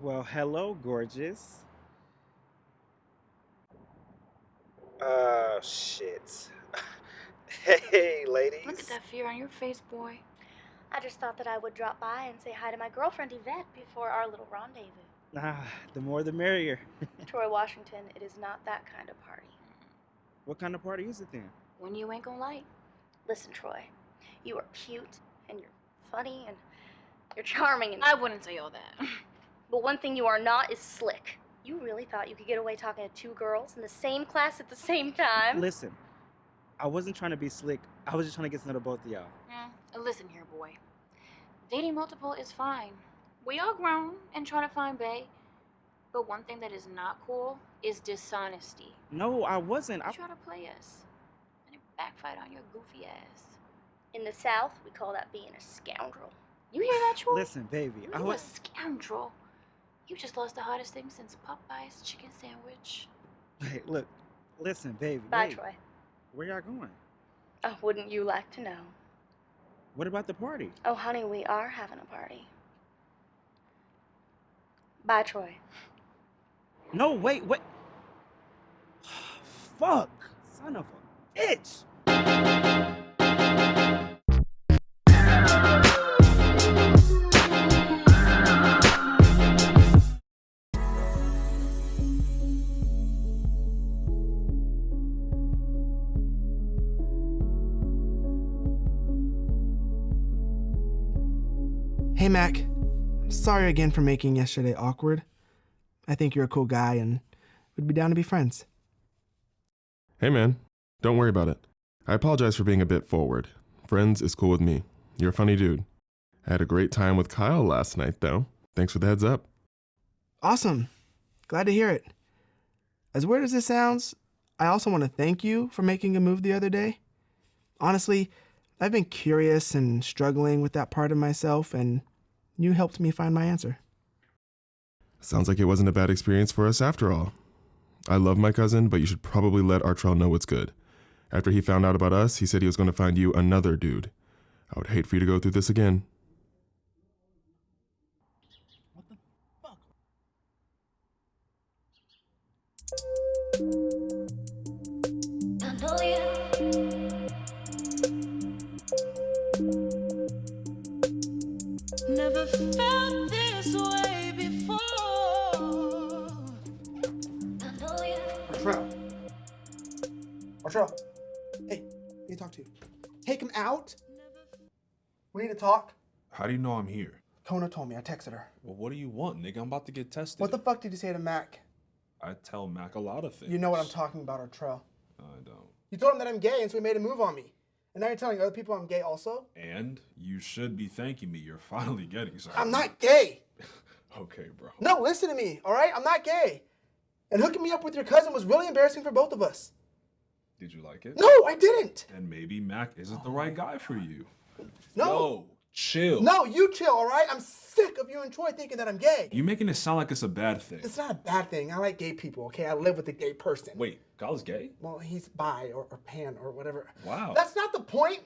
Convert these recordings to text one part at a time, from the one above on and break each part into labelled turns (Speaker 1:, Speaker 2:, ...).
Speaker 1: Well, hello, gorgeous. Oh, shit. hey, ladies.
Speaker 2: Look at that fear on your face, boy.
Speaker 3: I just thought that I would drop by and say hi to my girlfriend Yvette before our little rendezvous.
Speaker 1: Ah, the more the merrier.
Speaker 3: Troy Washington, it is not that kind of party.
Speaker 1: What kind of party is it then?
Speaker 2: When you ain't gonna like.
Speaker 3: Listen, Troy, you are cute and you're funny and you're charming and
Speaker 2: I wouldn't say all that.
Speaker 3: but one thing you are not is slick. You really thought you could get away talking to two girls in the same class at the same time?
Speaker 1: Listen, I wasn't trying to be slick. I was just trying to get to know the both of y'all.
Speaker 2: Yeah. uh, Listen here, boy. Dating multiple is fine. We all grown and trying to find bae. But one thing that is not cool is dishonesty.
Speaker 1: No, I wasn't.
Speaker 2: You
Speaker 1: I...
Speaker 2: try to play us, and it backfired on your goofy ass.
Speaker 3: In the South, we call that being a scoundrel.
Speaker 2: You hear that, Troy?
Speaker 1: Listen, baby.
Speaker 2: You
Speaker 1: I
Speaker 2: a
Speaker 1: was.
Speaker 2: scoundrel. You just lost the hottest thing since Popeye's chicken sandwich.
Speaker 1: Hey, look. Listen, baby.
Speaker 3: Bye,
Speaker 1: wait.
Speaker 3: Troy.
Speaker 1: Where y'all going?
Speaker 3: Oh, wouldn't you like to know?
Speaker 1: What about the party?
Speaker 3: Oh, honey, we are having a party. Bye, Troy.
Speaker 1: No, wait, wait. Fuck. Son of a bitch.
Speaker 4: Mac. Sorry again for making yesterday awkward. I think you're a cool guy and would be down to be friends.
Speaker 5: Hey man, don't worry about it. I apologize for being a bit forward. Friends is cool with me. You're a funny dude. I had a great time with Kyle last night though. Thanks for the heads up.
Speaker 4: Awesome. Glad to hear it. As weird as this sounds, I also want to thank you for making a move the other day. Honestly, I've been curious and struggling with that part of myself, and you helped me find my answer.
Speaker 5: Sounds like it wasn't a bad experience for us after all. I love my cousin, but you should probably let Artrell know what's good. After he found out about us, he said he was going to find you another dude. I would hate for you to go through this again.
Speaker 6: How do you know I'm here?
Speaker 4: Kona told me. I texted her.
Speaker 6: Well, what do you want, nigga? I'm about to get tested.
Speaker 4: What the fuck did you say to Mac?
Speaker 6: I tell Mac a lot of things.
Speaker 4: You know what I'm talking about, Artrell.
Speaker 6: I don't.
Speaker 4: You told him that I'm gay, and so he made a move on me. And now you're telling other people I'm gay also?
Speaker 6: And you should be thanking me. You're finally getting something.
Speaker 4: I'm not gay.
Speaker 6: Okay, bro.
Speaker 4: No, listen to me, all right? I'm not gay. And hooking me up with your cousin was really embarrassing for both of us.
Speaker 6: Did you like it?
Speaker 4: No, I didn't.
Speaker 6: And maybe Mac isn't the right guy for you.
Speaker 4: No.
Speaker 6: Yo, chill.
Speaker 4: No, you chill, all right? I'm sick of you and Troy thinking that I'm gay.
Speaker 6: You're making it sound like it's a bad thing.
Speaker 4: It's not a bad thing. I like gay people, okay? I live with a gay person.
Speaker 6: Wait, Kyle's gay?
Speaker 4: Well, he's bi or, or pan or whatever.
Speaker 6: Wow.
Speaker 4: That's not the point.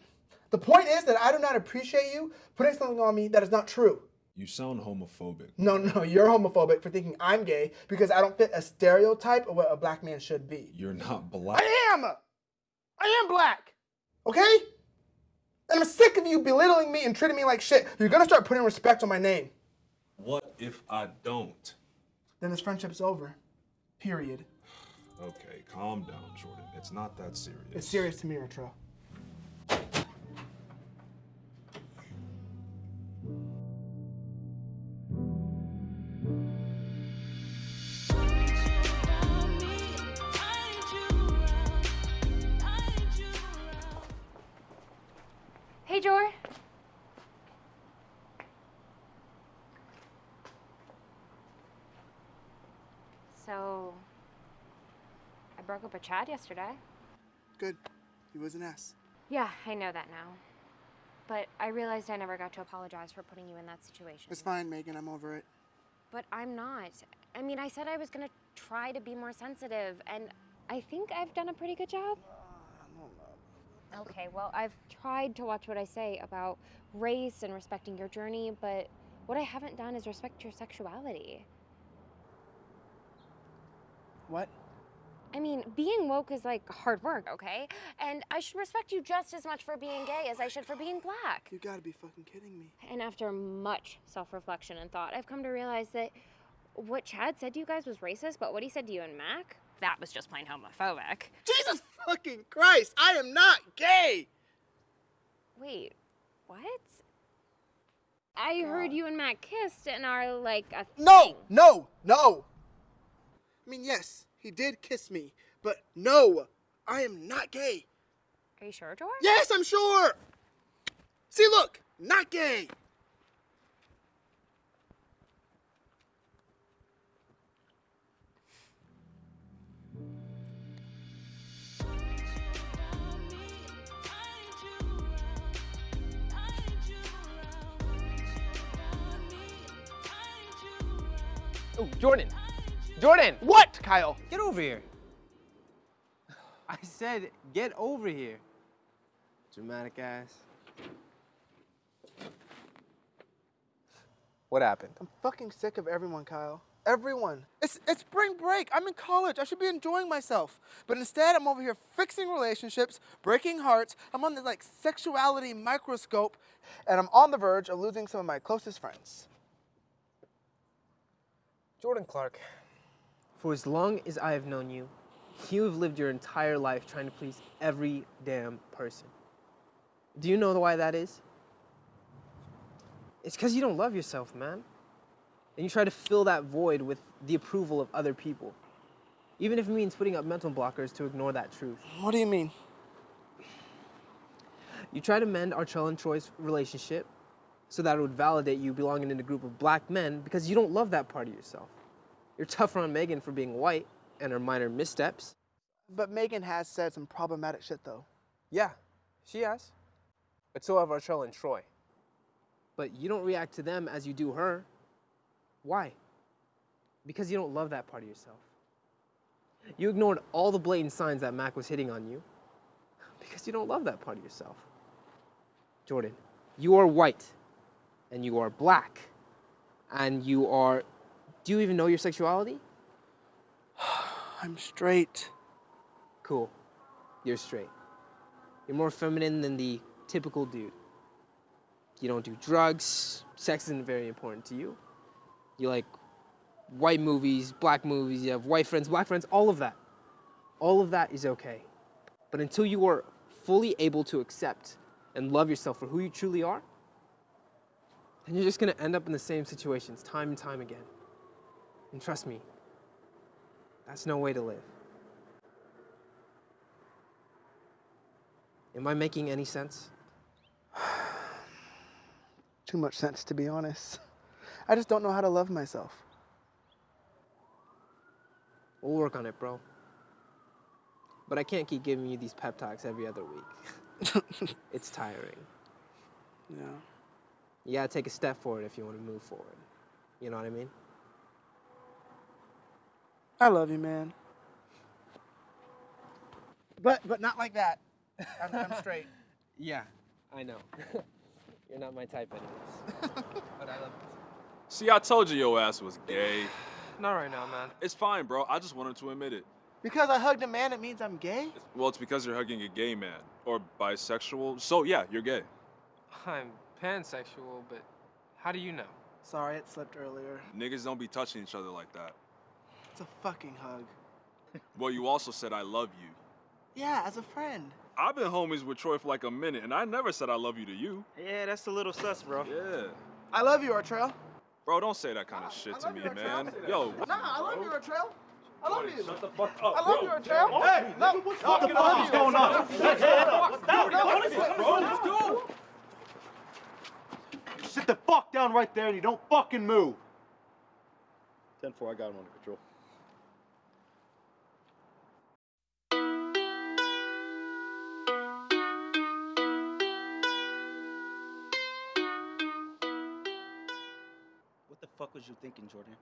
Speaker 4: The point is that I do not appreciate you putting something on me that is not true.
Speaker 6: You sound homophobic.
Speaker 4: No, no, you're homophobic for thinking I'm gay because I don't fit a stereotype of what a black man should be.
Speaker 6: You're not black.
Speaker 4: I am! I am black! Okay? And I'm sick of you belittling me and treating me like shit. You're gonna start putting respect on my name.
Speaker 6: What if I don't?
Speaker 4: Then this friendship's over. Period.
Speaker 6: Okay, calm down, Jordan. It's not that serious.
Speaker 4: It's serious to me, Artrell.
Speaker 2: So, I broke up with Chad yesterday.
Speaker 4: Good. He was an ass.
Speaker 2: Yeah, I know that now. But I realized I never got to apologize for putting you in that situation.
Speaker 4: It's fine, Megan. I'm over it.
Speaker 2: But I'm not. I mean, I said I was gonna try to be more sensitive, and I think I've done a pretty good job. Okay, well, I've tried to watch what I say about race and respecting your journey, but
Speaker 7: What I haven't done is respect your sexuality.
Speaker 4: What?
Speaker 7: I mean, being woke is like hard work, okay? And I should respect you just as much for being gay as I should for being black.
Speaker 4: You gotta be fucking kidding me.
Speaker 7: And after much self reflection and thought, I've come to realize that what Chad said to you guys was racist, but what he said to you and Mac, that was just plain homophobic.
Speaker 4: Jesus fucking Christ! I am not gay!
Speaker 7: Wait, what? I heard you and Matt kissed and are like a
Speaker 4: No!
Speaker 7: thing.
Speaker 4: No! No! I mean, yes, he did kiss me, but no! I am not gay.
Speaker 7: Are you sure, George?
Speaker 4: Yes, I'm sure! See, look! Not gay!
Speaker 8: Oh, Jordan. Jordan.
Speaker 4: What, Kyle?
Speaker 8: Get over here. I said, get over here. Dramatic ass. What happened?
Speaker 4: I'm fucking sick of everyone, Kyle. Everyone. It's it's spring break. I'm in college. I should be enjoying myself. But instead, I'm over here fixing relationships, breaking hearts. I'm on this like sexuality microscope, and I'm on the verge of losing some of my closest friends.
Speaker 8: Jordan Clark, for as long as I have known you, you have lived your entire life trying to please every damn person. Do you know why that is? It's because you don't love yourself, man. And you try to fill that void with the approval of other people. Even if it means putting up mental blockers to ignore that truth.
Speaker 4: What do you mean?
Speaker 8: You try to mend Artrell and Troy's relationship so that it would validate you belonging in a group of black men because you don't love that part of yourself. You're tougher on Megan for being white and her minor missteps.
Speaker 4: But Megan has said some problematic shit though.
Speaker 8: Yeah, she has. But so have Artrell and Troy. But you don't react to them as you do her. Why? Because you don't love that part of yourself. You ignored all the blatant signs that Mac was hitting on you because you don't love that part of yourself. Jordan, you are white and you are black and you are. Do you even know your sexuality?
Speaker 4: I'm straight.
Speaker 8: Cool. You're straight. You're more feminine than the typical dude. You don't do drugs. Sex isn't very important to you. You like white movies, black movies, you have white friends, black friends, all of that. All of that is okay. But until you are fully able to accept and love yourself for who you truly are, then you're just gonna end up in the same situations time and time again. And trust me, that's no way to live. Am I making any sense?
Speaker 4: Too much sense to be honest. I just don't know how to love myself.
Speaker 8: We'll work on it, bro. But I can't keep giving you these pep talks every other week. it's tiring.
Speaker 4: Yeah.
Speaker 8: You gotta take a step forward if you wanna move forward. You know what I mean?
Speaker 4: I love you, man. But but not like that. I'm, I'm straight.
Speaker 8: Yeah, I know. You're not my type, anyways. but I love you.
Speaker 6: See, I told you your ass was gay.
Speaker 8: Not right now, man.
Speaker 6: It's fine, bro. I just wanted to admit it.
Speaker 4: Because I hugged a man, it means I'm gay?
Speaker 6: Well, it's because you're hugging a gay man or bisexual. So yeah, you're gay.
Speaker 8: I'm pansexual, but how do you know?
Speaker 4: Sorry, it slipped earlier.
Speaker 6: Niggas don't be touching each other like that.
Speaker 4: It's a fucking hug.
Speaker 6: Well, you also said I love you.
Speaker 4: Yeah, as a friend.
Speaker 6: I've been homies with Troy for like a minute, and I never said I love you to you.
Speaker 1: Yeah, that's a little sus, bro.
Speaker 6: Yeah.
Speaker 4: I love you, Artrell.
Speaker 6: Bro, don't say that kind of shit to
Speaker 4: love
Speaker 6: me,
Speaker 4: you,
Speaker 6: man. Yo.
Speaker 4: Nah, I love you, Artrell. I love you.
Speaker 6: Shut the fuck up.
Speaker 4: I love you, Artrell. Hey, no, what
Speaker 1: the fuck is going on? Let's
Speaker 4: go.
Speaker 9: Sit the fuck down right there and you don't fucking move. 10 4, I got him under control.
Speaker 1: What the fuck was you thinking, Jordan?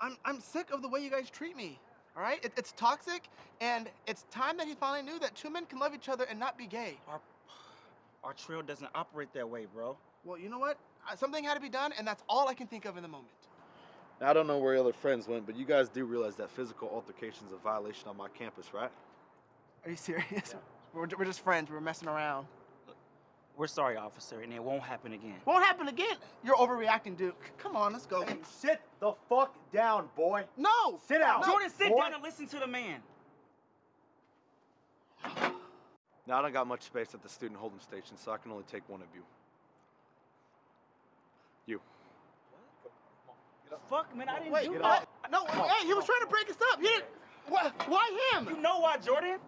Speaker 4: I'm, I'm sick of the way you guys treat me. All right? It, it's toxic, and it's time that he finally knew that two men can love each other and not be gay.
Speaker 1: Our, Artrell doesn't operate that way, bro.
Speaker 4: Well, you know what? something had to be done, and that's all I can think of in the moment.
Speaker 9: Now, I don't know where your other friends went, but you guys do realize that physical altercation is a violation on my campus, right?
Speaker 4: Are you serious? We're, we're just friends. We're messing around.
Speaker 1: We're sorry, officer, and it won't happen again.
Speaker 4: Won't happen again. You're overreacting, Duke. Come on, let's go.
Speaker 9: Sit the fuck down, boy.
Speaker 4: No!
Speaker 9: Sit down.
Speaker 1: Jordan, sit
Speaker 9: boy.
Speaker 1: down and listen to the man.
Speaker 9: Now, I don't got much space at the student holding station, so I can only take one of you. You. What?
Speaker 1: Fuck, man, I didn't
Speaker 4: Wait,
Speaker 1: do
Speaker 9: get
Speaker 1: that.
Speaker 4: No, hey, he was trying to break us up. He didn't. Why, why him?
Speaker 1: You know why, Jordan?